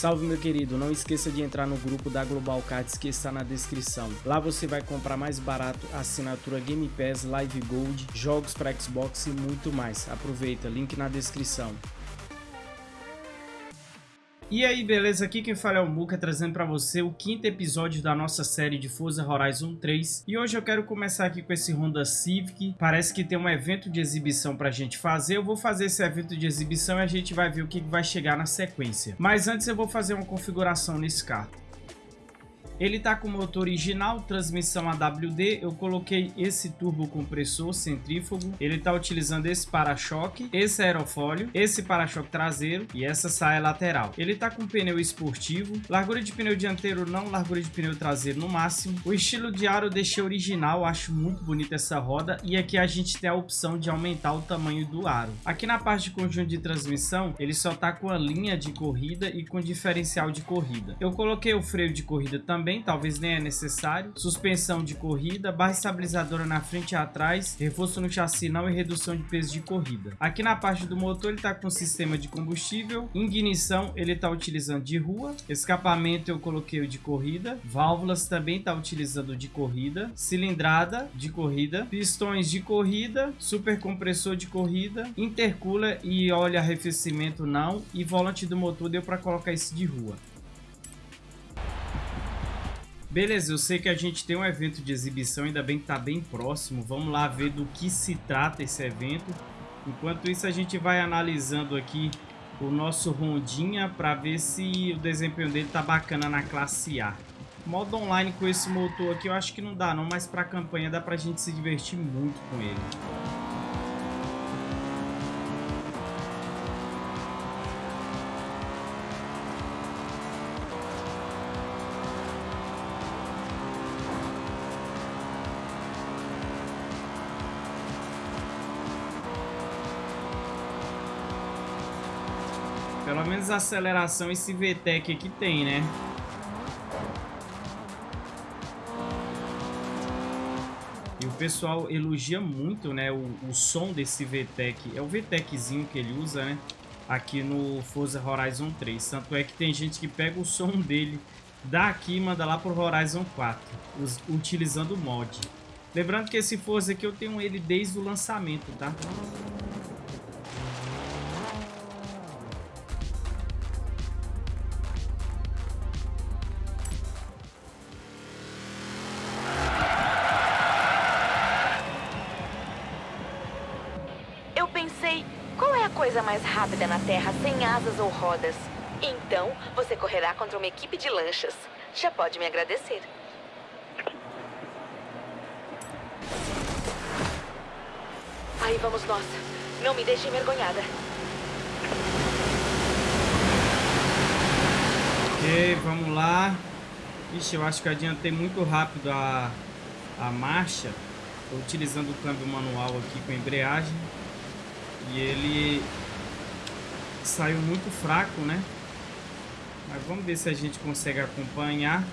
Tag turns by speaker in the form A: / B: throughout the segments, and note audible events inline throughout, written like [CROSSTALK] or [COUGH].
A: Salve meu querido, não esqueça de entrar no grupo da Global Cards que está na descrição. Lá você vai comprar mais barato assinatura Game Pass, Live Gold, jogos para Xbox e muito mais. Aproveita, link na descrição. E aí, beleza? Aqui quem fala é o Muka, trazendo para você o quinto episódio da nossa série de Forza Horizon 3. E hoje eu quero começar aqui com esse Honda Civic. Parece que tem um evento de exibição pra gente fazer. Eu vou fazer esse evento de exibição e a gente vai ver o que vai chegar na sequência. Mas antes eu vou fazer uma configuração nesse carro. Ele está com motor original, transmissão AWD, eu coloquei esse turbo compressor centrífugo, ele está utilizando esse para-choque, esse aerofólio, esse para-choque traseiro e essa saia lateral. Ele está com pneu esportivo, largura de pneu dianteiro não, largura de pneu traseiro no máximo. O estilo de aro eu deixei original, acho muito bonita essa roda e aqui a gente tem a opção de aumentar o tamanho do aro. Aqui na parte de conjunto de transmissão, ele só está com a linha de corrida e com diferencial de corrida. Eu coloquei o freio de corrida também também, talvez nem é necessário. Suspensão de corrida, barra estabilizadora na frente e atrás, reforço no chassi não e redução de peso de corrida. Aqui na parte do motor ele está com sistema de combustível, ignição ele está utilizando de rua, escapamento eu coloquei o de corrida, válvulas também está utilizando de corrida, cilindrada de corrida, pistões de corrida, super compressor de corrida, intercooler e óleo arrefecimento não e volante do motor deu para colocar esse de rua. Beleza, eu sei que a gente tem um evento de exibição, ainda bem que tá bem próximo. Vamos lá ver do que se trata esse evento. Enquanto isso, a gente vai analisando aqui o nosso Rondinha para ver se o desempenho dele tá bacana na classe A. Modo online com esse motor aqui eu acho que não dá não, mas para campanha dá pra gente se divertir muito com ele. Pelo menos a aceleração esse VTEC aqui tem, né? E o pessoal elogia muito, né, o, o som desse VTEC. É o VTECzinho que ele usa, né? Aqui no Forza Horizon 3. Tanto é que tem gente que pega o som dele daqui e manda lá pro Horizon 4, us, utilizando o mod. Lembrando que esse Forza aqui eu tenho ele desde o lançamento, tá?
B: Asas ou rodas. Então, você correrá contra uma equipe de lanchas. Já pode me agradecer. Aí vamos nós. Não me deixe envergonhada.
A: Ok, vamos lá. Ixi, eu acho que adiantei muito rápido a, a marcha. Estou utilizando o câmbio manual aqui com embreagem. E ele saiu muito fraco, né? Mas vamos ver se a gente consegue acompanhar.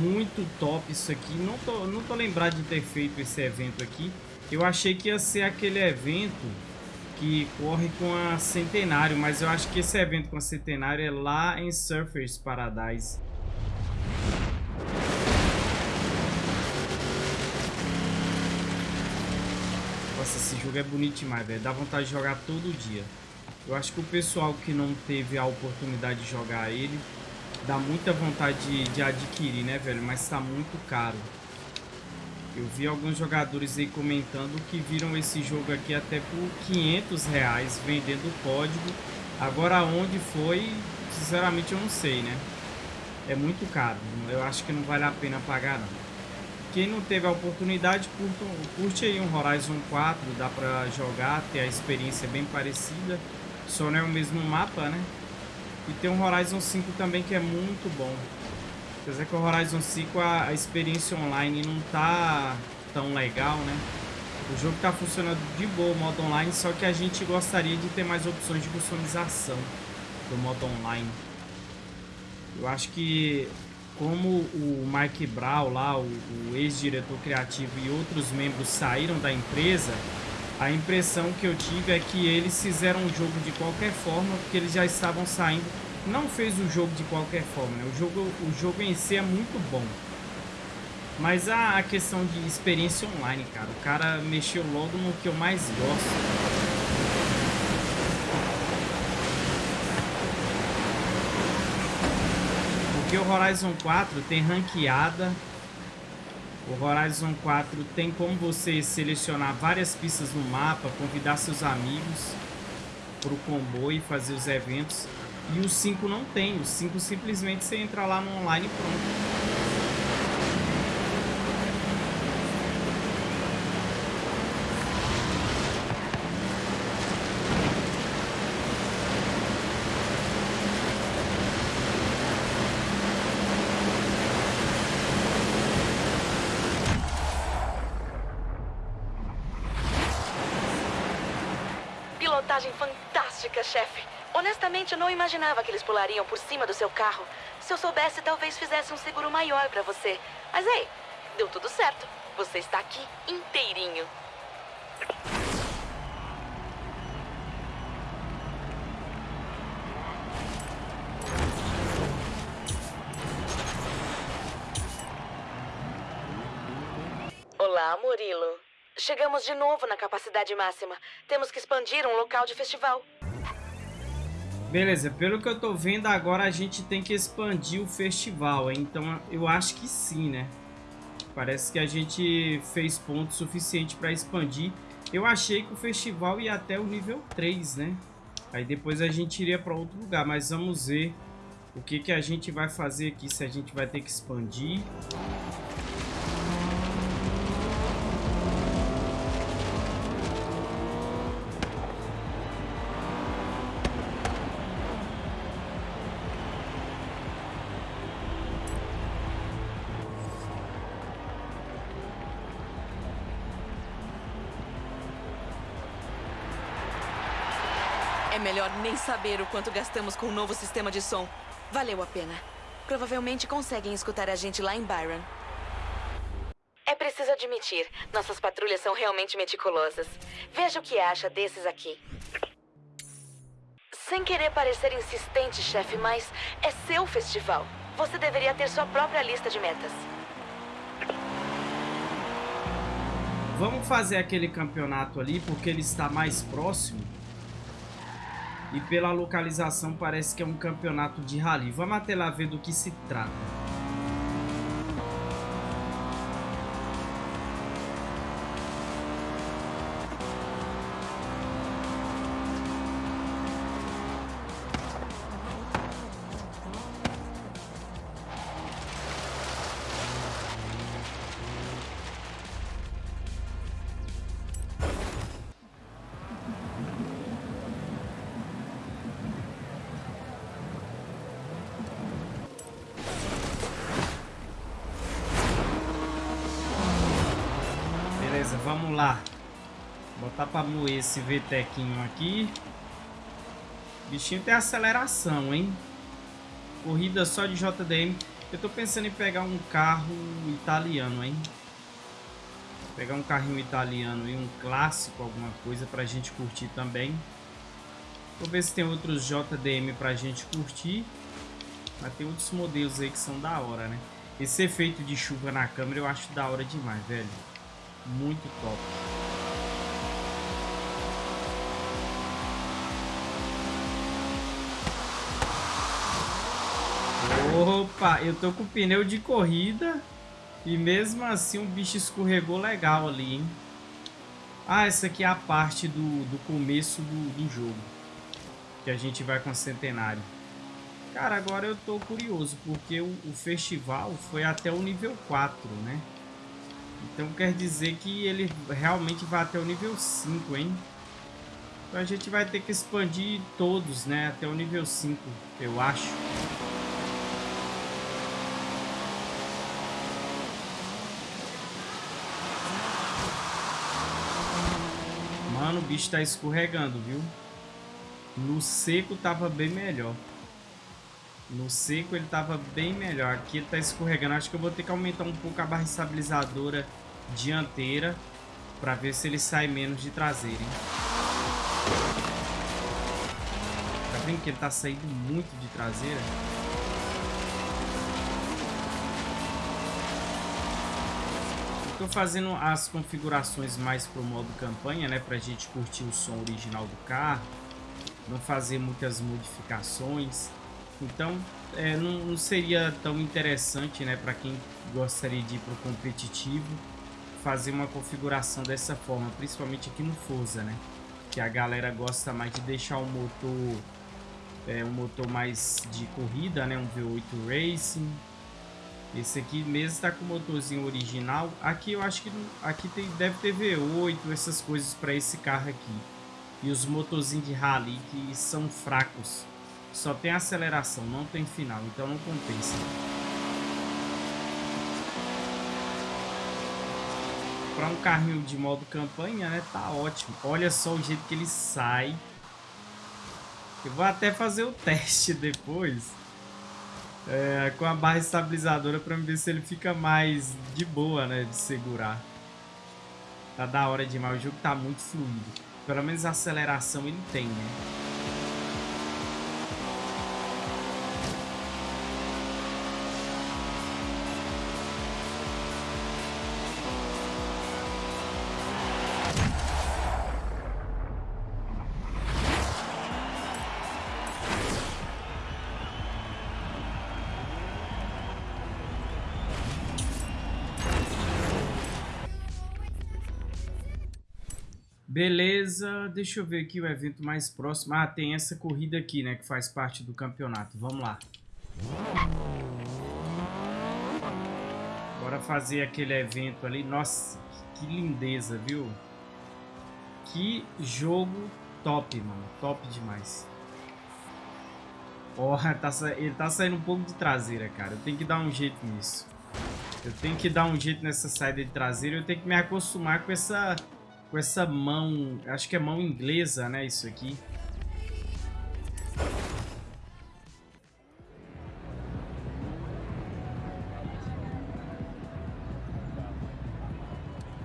A: Muito top isso aqui. Não tô, não tô lembrado de ter feito esse evento aqui. Eu achei que ia ser aquele evento que corre com a Centenário, mas eu acho que esse evento com a Centenário é lá em Surfers Paradise. Nossa, esse jogo é bonito demais, velho. Dá vontade de jogar todo dia. Eu acho que o pessoal que não teve a oportunidade de jogar ele, dá muita vontade de, de adquirir, né, velho? Mas tá muito caro. Eu vi alguns jogadores aí comentando que viram esse jogo aqui até por 500 reais, vendendo o código. Agora onde foi, sinceramente eu não sei, né? É muito caro, eu acho que não vale a pena pagar não. Quem não teve a oportunidade, curte, curte aí um Horizon 4, dá pra jogar, ter a experiência bem parecida. Não é o mesmo mapa, né? E tem um Horizon 5 também que é muito bom. Apesar que o Horizon 5 a, a experiência online não tá tão legal, né? O jogo tá funcionando de boa o modo online, só que a gente gostaria de ter mais opções de customização do modo online. Eu acho que como o Mike Brown lá, o, o ex-diretor criativo e outros membros saíram da empresa, a impressão que eu tive é que eles fizeram o jogo de qualquer forma, porque eles já estavam saindo não fez o jogo de qualquer forma, né? O jogo, o jogo em si é muito bom. Mas a, a questão de experiência online, cara, o cara mexeu logo no que eu mais gosto. Porque o Horizon 4 tem ranqueada. O Horizon 4 tem como você selecionar várias pistas no mapa, convidar seus amigos para o comboio e fazer os eventos. E o 5 não tem. O 5 simplesmente você entra lá no online e pronto.
B: Não imaginava que eles pulariam por cima do seu carro. Se eu soubesse, talvez fizesse um seguro maior para você. Mas ei, deu tudo certo. Você está aqui inteirinho. Olá, Murilo. Chegamos de novo na capacidade máxima. Temos que expandir um local de festival.
A: Beleza, pelo que eu tô vendo agora a gente tem que expandir o festival, então eu acho que sim, né? Parece que a gente fez ponto suficiente para expandir. Eu achei que o festival ia até o nível 3, né? Aí depois a gente iria para outro lugar, mas vamos ver o que, que a gente vai fazer aqui, se a gente vai ter que expandir.
B: Melhor nem saber o quanto gastamos com o novo sistema de som. Valeu a pena. Provavelmente conseguem escutar a gente lá em Byron. É preciso admitir, nossas patrulhas são realmente meticulosas. Veja o que acha desses aqui. Sem querer parecer insistente, chefe, mas é seu festival. Você deveria ter sua própria lista de metas.
A: Vamos fazer aquele campeonato ali, porque ele está mais próximo. E pela localização parece que é um campeonato de rally. Vamos até lá ver do que se trata. Pra moer esse VTECinho aqui. O bichinho tem aceleração, hein? Corrida só de JDM. Eu tô pensando em pegar um carro italiano, hein? Pegar um carrinho italiano e um clássico, alguma coisa pra gente curtir também. Vou ver se tem outros JDM pra gente curtir. Mas tem outros modelos aí que são da hora, né? Esse efeito de chuva na câmera eu acho da hora demais, velho. Muito top. Opa, eu tô com pneu de corrida e mesmo assim o bicho escorregou legal ali, hein? Ah, essa aqui é a parte do, do começo do, do jogo. Que a gente vai com a Centenário. Cara, agora eu tô curioso, porque o, o festival foi até o nível 4, né? Então quer dizer que ele realmente vai até o nível 5, hein? Então a gente vai ter que expandir todos, né? Até o nível 5, eu acho. Mano, o bicho tá escorregando, viu? No seco tava bem melhor. No seco ele tava bem melhor. Aqui ele tá escorregando. Acho que eu vou ter que aumentar um pouco a barra estabilizadora dianteira para ver se ele sai menos de traseira, hein? frente, que ele tá saindo muito de traseira. Estou fazendo as configurações mais pro modo campanha, né? Pra gente curtir o som original do carro. Não fazer muitas modificações. Então, é, não, não, seria tão interessante, né? Pra quem gostaria de ir pro competitivo. Fazer uma configuração dessa forma. Principalmente aqui no Forza, né? Que a galera gosta mais de deixar o motor... É, um motor mais de corrida, né? Um V8 Racing esse aqui mesmo está com o motorzinho original. Aqui eu acho que aqui tem, deve ter V8, essas coisas para esse carro aqui. E os motorzinhos de rally que são fracos. Só tem aceleração, não tem final, então não compensa. Para um carrinho de modo campanha, né, tá ótimo. Olha só o jeito que ele sai. Eu vou até fazer o teste [LAUGHS] depois é, com a barra estabilizadora para ver se ele fica mais de boa, né, de segurar. Tá da hora demais, o jogo tá muito fluido. Pelo menos a aceleração ele tem, né? Deixa eu ver aqui o evento mais próximo. Ah, tem essa corrida aqui, né, que faz parte do campeonato. Vamos lá. Bora fazer aquele evento ali. Nossa, que lindeza, viu? Que jogo top, mano. Top demais. Ó, oh, tá ele tá saindo um pouco de traseira, cara. Eu tenho que dar um jeito nisso. Eu tenho que dar um jeito nessa saída de traseira. Eu tenho que me acostumar com essa com essa mão, acho que é mão inglesa, né, isso aqui.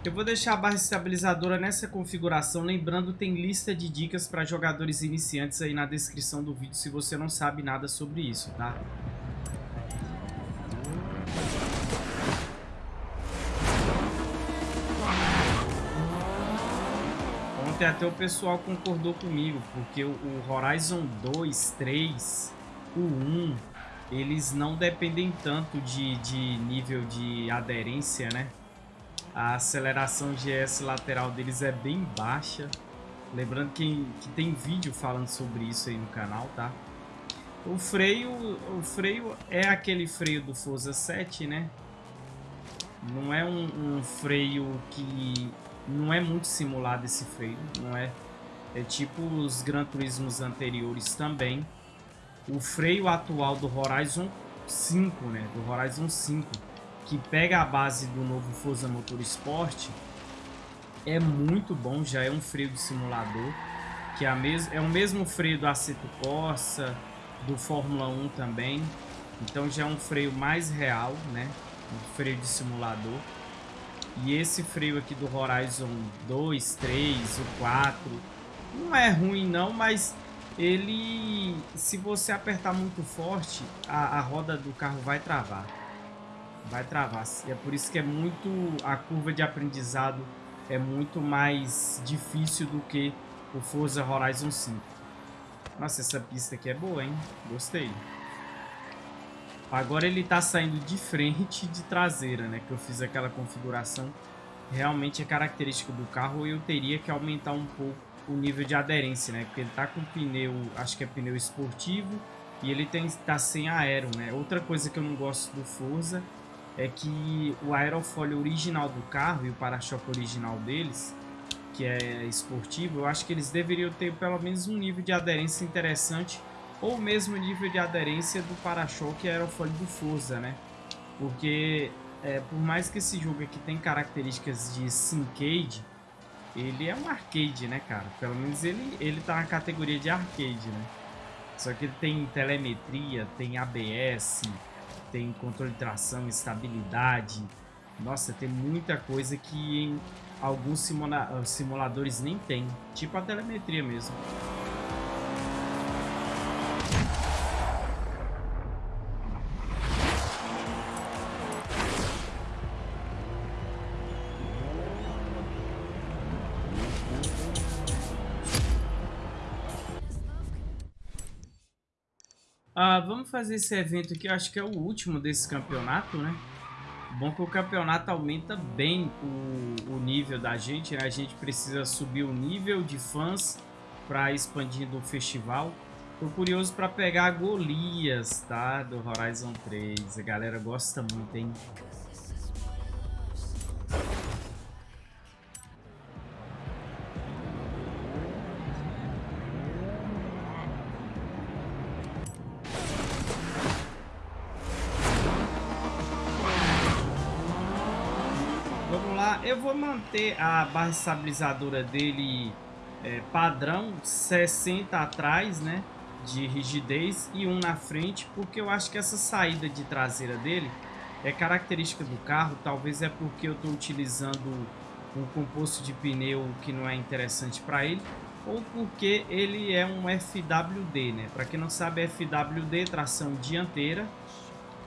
A: Eu vou deixar a barra estabilizadora nessa configuração, lembrando tem lista de dicas para jogadores iniciantes aí na descrição do vídeo se você não sabe nada sobre isso, tá? Ontem até o pessoal concordou comigo, porque o, Horizon 2, 3, o 1, eles não dependem tanto de, de nível de aderência, né? A aceleração GS lateral deles é bem baixa. Lembrando que, que tem vídeo falando sobre isso aí no canal, tá? O freio, o freio é aquele freio do Forza 7, né? Não é um, um freio que não é muito simulado esse freio, não é? É tipo os Gran Turismos anteriores também. O freio atual do Horizon 5, né? Do Horizon 5, que pega a base do novo Forza Motorsport, é muito bom, já é um freio de simulador, que é, mes é o mesmo freio do Aceto Corsa, do Fórmula 1 também. Então já é um freio mais real, né? Um freio de simulador. E esse freio aqui do Horizon 2, 3, o 4, não é ruim não, mas ele, se você apertar muito forte, a, a roda do carro vai travar. Vai travar. E é por isso que é muito, a curva de aprendizado é muito mais difícil do que o Forza Horizon 5. Nossa, essa pista aqui é boa, hein? Gostei. Agora ele está saindo de frente de traseira, né? Que eu fiz aquela configuração. Realmente é característica do carro. Eu teria que aumentar um pouco o nível de aderência, né? Porque ele está com pneu, acho que é pneu esportivo. E ele tem, tá sem aero, né? Outra coisa que eu não gosto do Forza é que o aerofólio original do carro e o para-choque original deles, que é esportivo, eu acho que eles deveriam ter pelo menos um nível de aderência interessante ou mesmo nível de aderência do para-choque aerofólio do Forza, né? Porque é, por mais que esse jogo aqui tem características de Syncade, ele é um arcade, né, cara? Pelo menos ele, ele tá na categoria de arcade, né? Só que tem telemetria, tem ABS, tem controle de tração, estabilidade. Nossa, tem muita coisa que em alguns simula simuladores nem tem. Tipo a telemetria mesmo. Vamos fazer esse evento aqui, eu acho que é o último desse campeonato, né? Bom que o campeonato aumenta bem o, o nível da gente, né? A gente precisa subir o nível de fãs para expandir o festival. Tô curioso para pegar Golias, tá? Do Horizon 3. A galera gosta muito, hein? Manter a barra estabilizadora dele é, padrão, 60 atrás, né? De rigidez e um na frente, porque eu acho que essa saída de traseira dele é característica do carro. Talvez é porque eu estou utilizando um composto de pneu que não é interessante para ele, ou porque ele é um FWD, né? Para quem não sabe, FWD tração dianteira,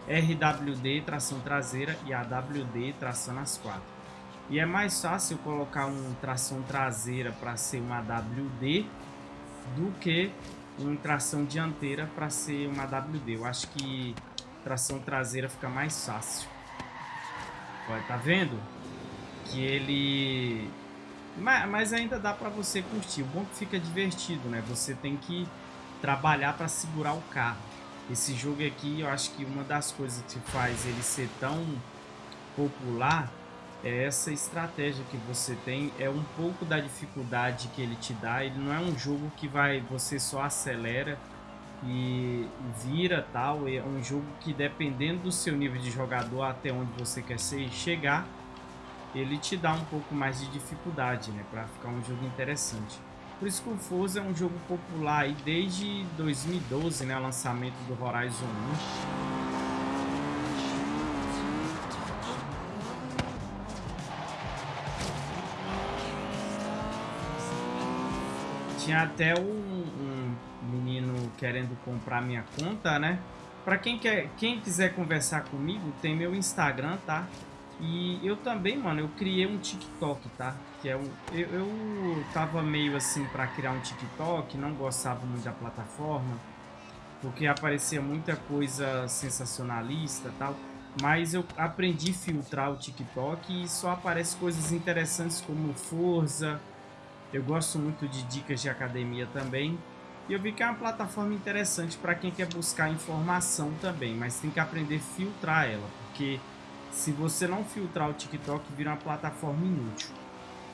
A: RWD tração traseira e AWD tração nas quatro. E é mais fácil colocar um tração traseira para ser uma WD do que uma tração dianteira para ser uma WD. Eu acho que tração traseira fica mais fácil. Olha, tá vendo? Que ele... Mas, ainda dá para você curtir. O bom é que fica divertido, né? Você tem que trabalhar para segurar o carro. Esse jogo aqui, eu acho que uma das coisas que faz ele ser tão popular essa estratégia que você tem é um pouco da dificuldade que ele te dá. Ele não é um jogo que vai você só acelera e vira tal. É um jogo que dependendo do seu nível de jogador até onde você quer ser, chegar, ele te dá um pouco mais de dificuldade, né, para ficar um jogo interessante. Por isso que o Forza é um jogo popular aí desde 2012, né, lançamento do Horizon 1. Tinha até um, um, menino querendo comprar minha conta, né? Pra quem, quer, quem quiser conversar comigo, tem meu Instagram, tá? E eu também, mano, eu criei um TikTok, tá? Que é um, eu, eu tava meio assim pra criar um TikTok, não gostava muito da plataforma, porque aparecia muita coisa sensacionalista tal. Mas eu aprendi a filtrar o TikTok e só aparece coisas interessantes como Forza, eu gosto muito de dicas de academia também. E eu vi que é uma plataforma interessante para quem quer buscar informação também, mas tem que aprender a filtrar ela, porque se você não filtrar o TikTok, vira uma plataforma inútil.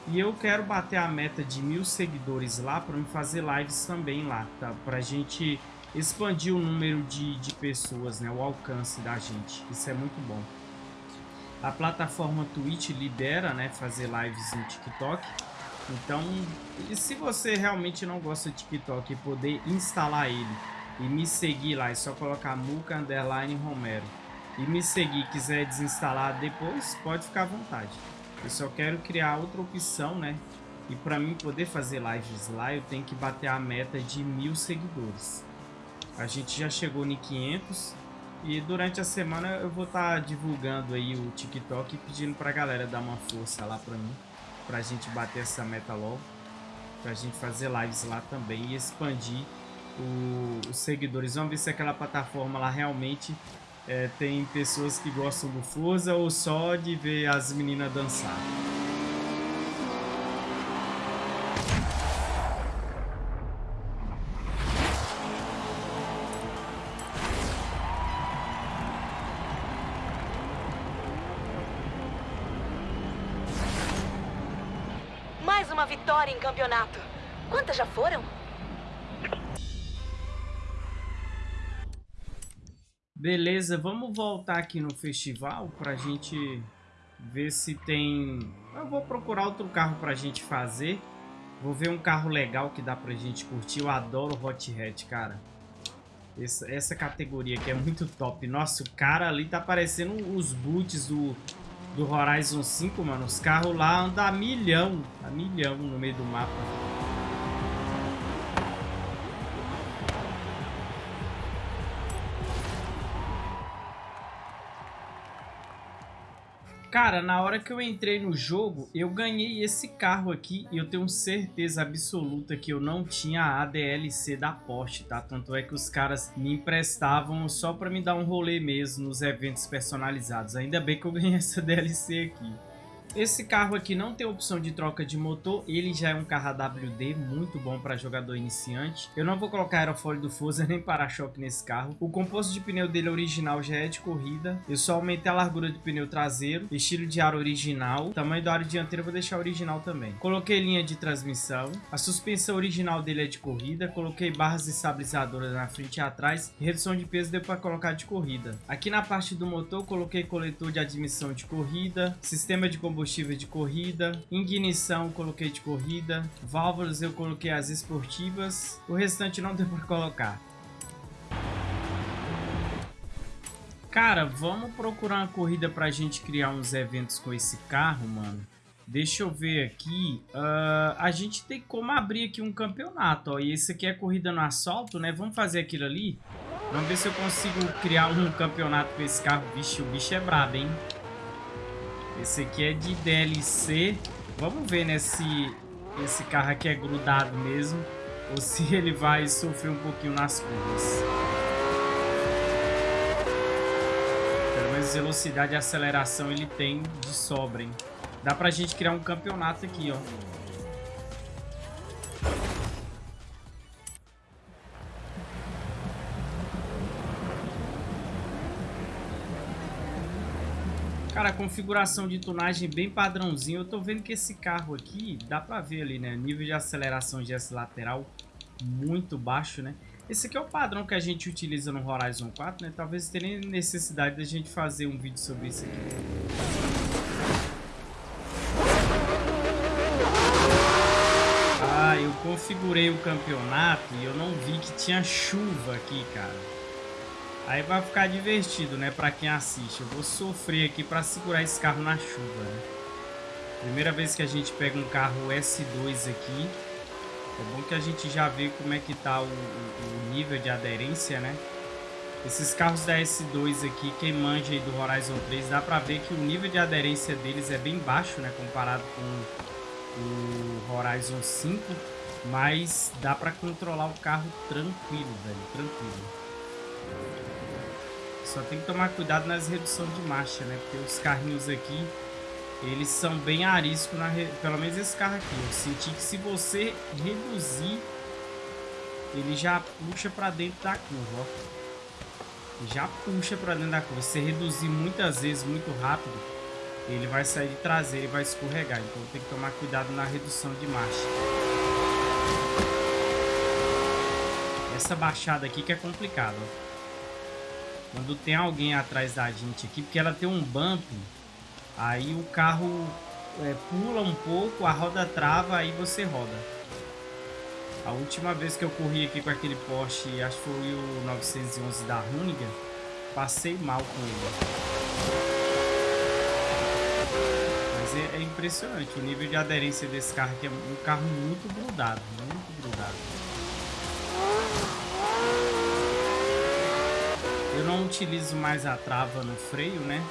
A: E eu quero bater a meta de mil seguidores lá para fazer lives também lá, tá? Para a gente expandir o número de, de pessoas, né? O alcance da gente. Isso é muito bom. A plataforma Twitch libera, né? Fazer lives no TikTok. Então, se você realmente não gosta de TikTok e poder instalar ele e me seguir lá, é só colocar Muca Underline Romero e me seguir quiser desinstalar depois, pode ficar à vontade. Eu só quero criar outra opção, né? E para mim poder fazer lives lá, eu tenho que bater a meta de mil seguidores. A gente já chegou em 500 e durante a semana eu vou estar tá divulgando aí o TikTok e pedindo pra galera dar uma força lá pra mim pra gente bater essa meta logo. Pra gente fazer lives lá também e expandir o, os seguidores. Vamos ver se aquela plataforma lá realmente é, tem pessoas que gostam do Forza ou só de ver as meninas dançar.
B: Campeonato. Quantas já foram?
A: Beleza, vamos voltar aqui no festival pra gente ver se tem... Eu vou procurar outro carro pra gente fazer. Vou ver um carro legal que dá pra gente curtir. Eu adoro Hot Hatch, cara. Essa, essa categoria aqui é muito top. Nossa, o cara ali tá parecendo os boots do do Horizon 5, mano, os carros lá andam a milhão, a milhão no meio do mapa. Cara, na hora que eu entrei no jogo, eu ganhei esse carro aqui e eu tenho certeza absoluta que eu não tinha a DLC da Porsche, tá? Tanto é que os caras me emprestavam só pra me dar um rolê mesmo nos eventos personalizados. Ainda bem que eu ganhei essa DLC aqui. Esse carro aqui não tem opção de troca de motor, ele já é um carro AWD, muito bom para jogador iniciante. Eu não vou colocar aerofólio do Forza [LAUGHS] nem para-choque nesse carro. O composto de pneu dele original já é de corrida. Eu só aumentei a largura do pneu traseiro, estilo de ar original. tamanho do aro dianteiro eu vou deixar original também. Coloquei linha de transmissão. A suspensão original dele é de corrida. Coloquei barras estabilizadoras na frente e atrás. Redução de peso deu para colocar de corrida. Aqui na parte do motor coloquei coletor de admissão de corrida, sistema de combustível combustível de corrida, ignição coloquei de corrida, válvulas eu coloquei as esportivas, o restante não deu para colocar. Cara, vamos procurar uma corrida pra gente criar uns eventos com esse carro, mano. Deixa eu ver aqui. Uh, a gente tem como abrir aqui um campeonato, ó. E esse aqui é corrida no assalto, né? Vamos fazer aquilo ali. Vamos ver se eu consigo criar um campeonato com esse carro. Vixe, o bicho é brabo, hein? Esse aqui é de DLC. Vamos ver, né, se esse carro aqui é grudado mesmo. Ou se [LAUGHS] ele vai sofrer um pouquinho nas curvas. Pelo menos velocidade e aceleração ele tem de sobra, hein? Dá pra gente criar um campeonato aqui, ó. Cara, configuração de tunagem bem padrãozinho. Eu tô vendo que esse carro aqui, dá pra ver ali, né? Nível de aceleração de S lateral muito baixo, né? Esse aqui é o padrão que a gente utiliza no Horizon 4, né? Talvez tenha necessidade da gente fazer um vídeo sobre isso aqui. Ah, eu configurei o campeonato e eu não vi que tinha chuva aqui, cara. Aí vai ficar divertido, né, pra quem assiste. Eu vou sofrer aqui pra segurar esse carro na chuva, né? Primeira vez que a gente pega um carro S2 aqui. É bom que a gente já vê como é que tá o, o, o nível de aderência, né? Esses carros da S2 aqui, quem manja aí do Horizon 3, dá pra ver que o nível de aderência deles é bem baixo, né? Comparado com o Horizon 5. Mas dá pra controlar o carro tranquilo, velho. Tranquilo. Só tem que tomar cuidado nas reduções de marcha, né? Porque os carrinhos aqui, eles são bem ariscos, na re... pelo menos esse carro aqui. Eu senti que se você reduzir, ele já puxa para dentro da curva, ó. Já puxa para dentro da curva. Se você reduzir muitas vezes, muito rápido, ele vai sair de traseiro e vai escorregar. Então tem que tomar cuidado na redução de marcha. Essa baixada aqui que é complicada, ó. Quando tem alguém atrás da gente aqui, porque ela tem um bump, aí o carro é, pula um pouco, a roda trava, aí você roda. A última vez que eu corri aqui com aquele Porsche, acho que foi o 911 da Runiga, passei mal com ele. Mas é, é impressionante o nível de aderência desse carro aqui, é um carro muito grudado, muito grudado. Eu não utilizo mais a trava no freio, né?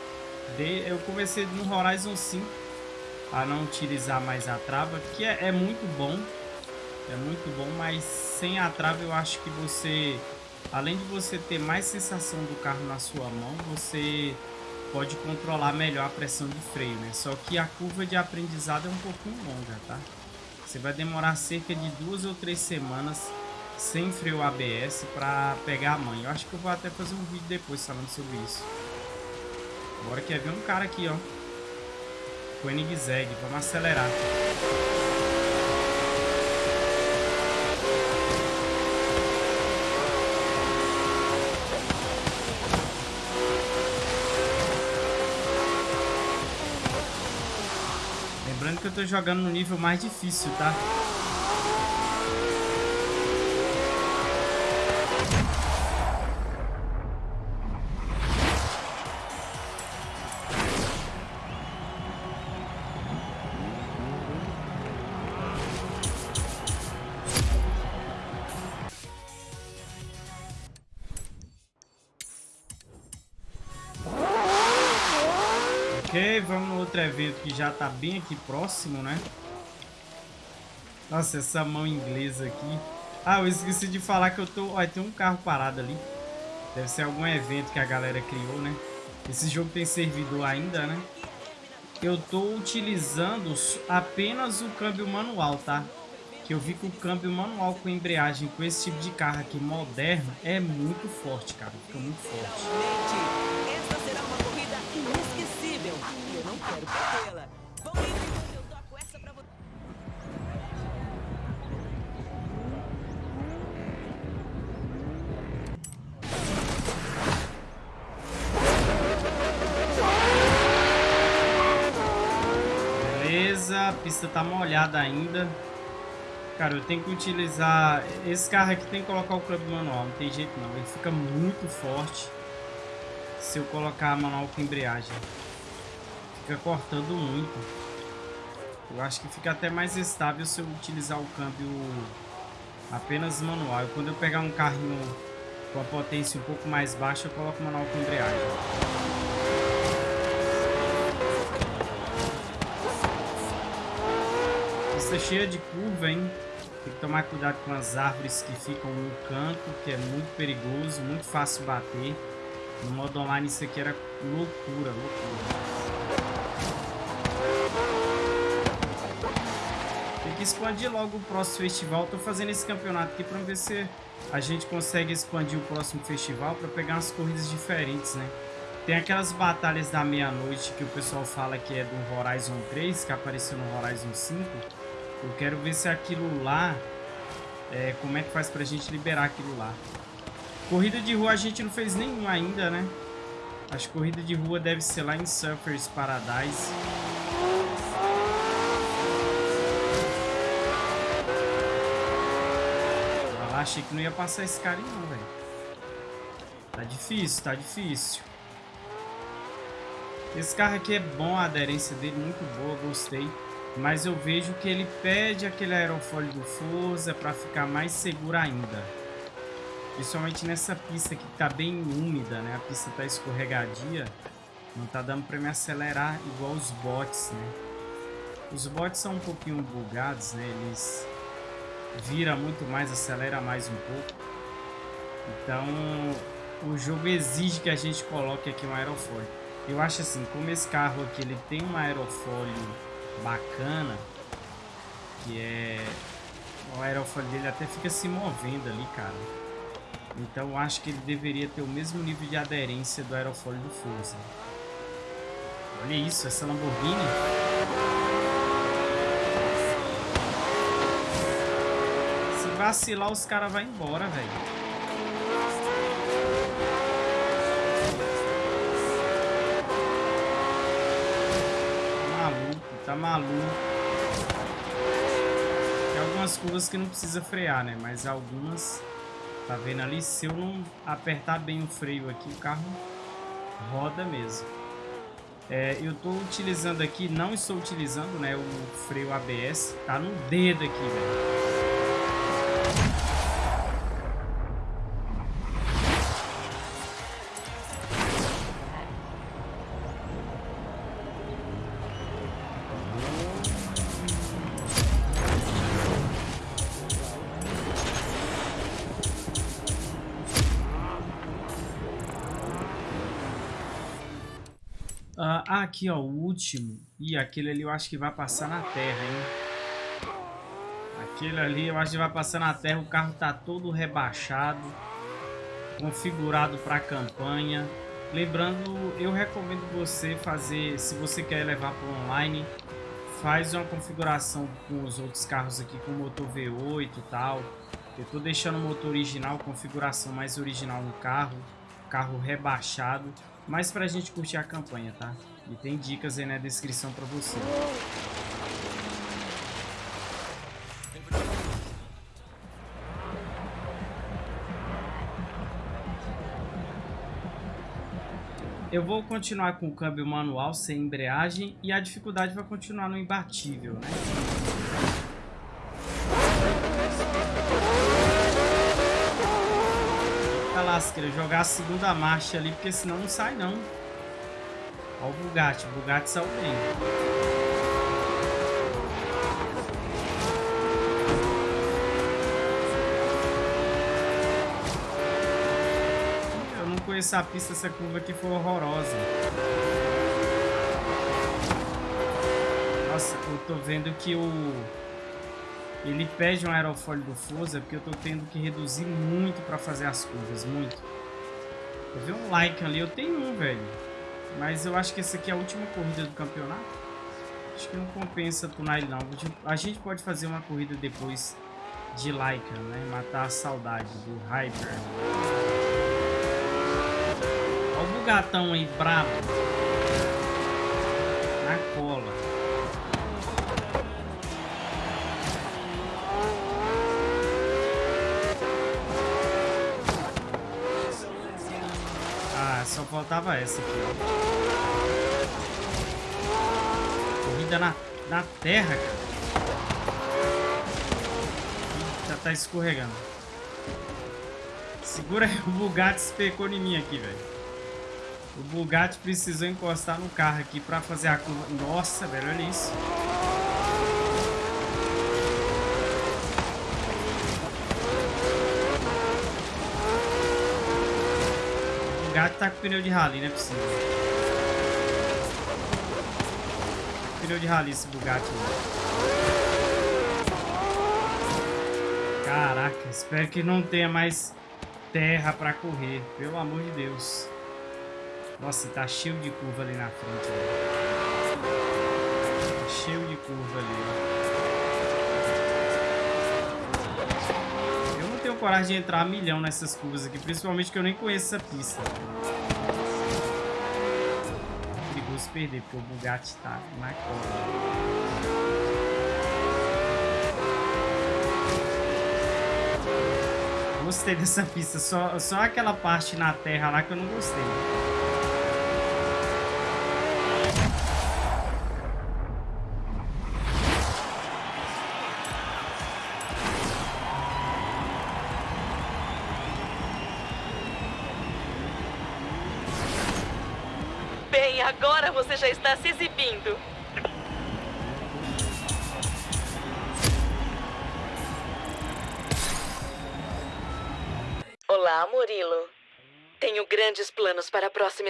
A: De, eu comecei no Horizon 5 a não utilizar mais a trava, que é, é muito bom. É muito bom, mas sem a trava eu acho que você, além de você ter mais sensação do carro na sua mão, você pode controlar melhor a pressão de freio, né? Só que a curva de aprendizado é um pouquinho longa, tá? Você vai demorar cerca de duas ou três semanas sem freio ABS para pegar a mãe. Eu acho que eu vou até fazer um vídeo depois falando sobre isso. Agora quer ver um cara aqui, ó. Koenigsegg. Vamos acelerar. Lembrando que eu tô jogando no nível mais difícil, tá? Que já tá bem aqui próximo, né? Nossa, essa mão inglesa aqui. Ah, eu esqueci de falar que eu tô... Olha, tem um carro parado ali. Deve ser algum evento que a galera criou, né? Esse jogo tem servidor ainda, né? Eu tô utilizando apenas o câmbio manual, tá? Que eu vi que o câmbio manual com embreagem com esse tipo de carro aqui moderno é muito forte, cara. Fica muito forte. Pista tá molhada ainda. Cara, eu tenho que utilizar... Esse carro aqui tem que colocar o câmbio manual, não tem jeito não. Ele fica muito forte se eu colocar manual com embreagem. Fica cortando muito. Eu acho que fica até mais estável se eu utilizar o câmbio apenas manual. Quando eu pegar um carrinho com a potência um pouco mais baixa, eu coloco manual com embreagem. Pista cheia de curva, hein? Tem que tomar cuidado com as árvores que ficam no canto, que é muito perigoso, muito fácil bater. No modo online isso aqui era loucura, loucura. Tem que expandir logo o próximo festival. Tô fazendo esse campeonato aqui para ver se a gente consegue expandir o próximo festival para pegar umas corridas diferentes, né? Tem aquelas batalhas da meia-noite que o pessoal fala que é do Horizon 3, que apareceu no Horizon 5. Eu quero ver se aquilo lá... É, como é que faz pra gente liberar aquilo lá. Corrida de rua a gente não fez nenhum ainda, né? Acho que corrida de rua deve ser lá em Surfers Paradise. Ah, achei que não ia passar esse cara não, velho. Tá difícil, tá difícil. Esse carro aqui é bom, a aderência dele muito boa, gostei. Mas eu vejo que ele pede aquele aerofólio do Forza para ficar mais seguro ainda. Principalmente nessa pista que está bem úmida, né? A pista está escorregadia. Não está dando para me acelerar igual os bots, né? Os bots são um pouquinho bugados, né? Eles vira muito mais, acelera mais um pouco. Então, o jogo exige que a gente coloque aqui um aerofólio. Eu acho assim, como esse carro aqui ele tem um aerofólio bacana, que é... O aerofólio dele até fica se movendo ali, cara. Então eu acho que ele deveria ter o mesmo nível de aderência do aerofólio do Forza. Olha isso, essa Lamborghini. Se vacilar, os caras vão embora, velho. Maluco. Tem algumas curvas que não precisa frear, né? Mas algumas... Tá vendo ali? Se eu não apertar bem o freio aqui, o carro roda mesmo. É, eu tô utilizando aqui, não estou utilizando, né, o freio ABS. Tá no dedo aqui, velho. Aqui, ó, o último. E aquele ali eu acho que vai passar na terra, hein? Aquele ali eu acho que vai passar na terra. O carro tá todo rebaixado. Configurado para campanha. Lembrando, eu recomendo você fazer, se você quer levar para online, faz uma configuração com os outros carros aqui, com motor V8 e tal. Eu tô deixando o motor original, configuração mais original no carro. Carro rebaixado mas pra gente curtir a campanha, tá? E tem dicas aí na descrição pra você. Eu vou continuar com o câmbio manual sem embreagem e a dificuldade vai continuar no imbatível, né? lasqueira, jogar a segunda marcha ali, porque senão não sai não. Olha o Bugatti, o Bugatti saiu bem. conhecer a pista, essa curva aqui foi horrorosa. Nossa, eu tô vendo que o... Ele pede um aerofólio do Forza porque eu tô tendo que reduzir muito pra fazer as curvas, muito. Eu vi um like ali, eu tenho um, velho. Mas eu acho que essa aqui é a última corrida do campeonato. Acho que não compensa tunar ele não. A gente pode fazer uma corrida depois de Laika, né? Matar a saudade do Hyper o gatão aí brabo. Na cola. Faltava essa aqui, ó. Corrida na, na terra, cara. Já tá escorregando. Segura aí, [LAUGHS] o Bugatti especou em mim aqui, velho. O Bugatti precisou encostar no carro aqui pra fazer a curva. Nossa, velho, olha isso. O Bugatti tá com pneu de rally, não é possível. Pneu de rally esse Bugatti. Caraca, espero que não tenha mais terra pra correr. Pelo amor de Deus. Nossa, tá cheio de curva ali na frente. Tá cheio de curva ali. Eu não tenho coragem de entrar a milhão nessas curvas aqui, principalmente que eu nem conheço essa pista. É perigoso perder, porque o Bugatti tá na cola. Gostei dessa pista, só, só aquela parte na terra lá que eu não gostei.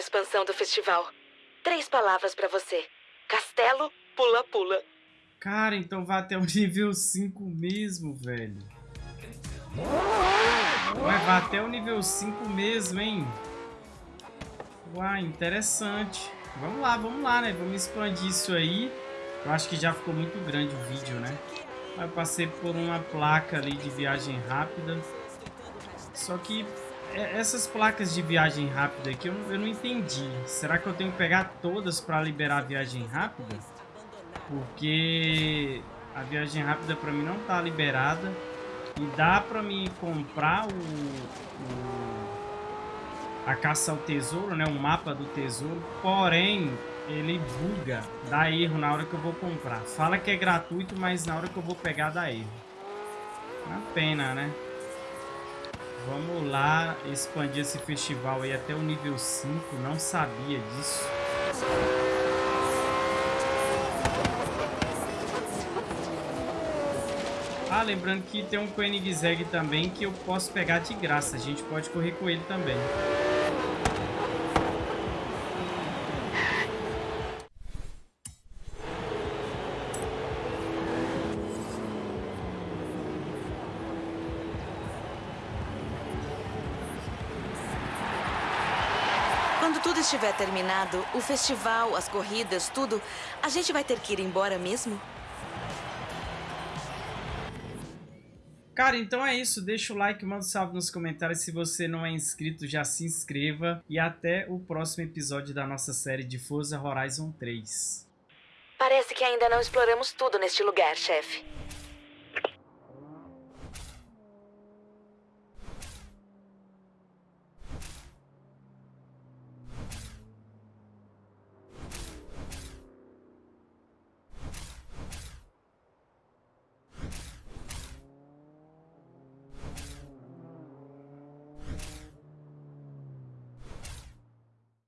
B: Expansão do festival. Três palavras para você. Castelo, pula, pula.
A: Cara, então vai [LAUGHS] até o nível 5 mesmo, velho. Vai, vai até o nível 5 mesmo, hein? Uai, interessante. Vamos lá, vamos lá, né? Vamos expandir isso aí. Eu acho que já ficou muito grande o vídeo, né? Eu passei por uma placa ali de viagem rápida. Só que essas placas de viagem rápida aqui eu não, eu não entendi. Será que eu tenho que pegar todas para liberar a viagem rápida? Porque a viagem rápida para mim não tá liberada. E dá para mim comprar o, o a caça ao tesouro, né? O mapa do tesouro. Porém, ele buga, dá erro na hora que eu vou comprar. Fala que é gratuito, mas na hora que eu vou pegar dá erro. Uma pena, né? Vamos lá expandir esse festival aí até o nível 5. Não sabia disso. Ah, lembrando que tem um Koenigsegg também que eu posso pegar de graça. A gente pode correr com ele também.
B: Estiver terminado, o festival, as corridas, tudo, a gente vai ter que ir embora mesmo?
A: Cara, então é isso. Deixa o like, manda um salve nos comentários. Se você não é inscrito, já se inscreva. E até o próximo episódio da nossa série de Forza Horizon 3.
B: Parece que ainda não exploramos tudo neste lugar, chefe.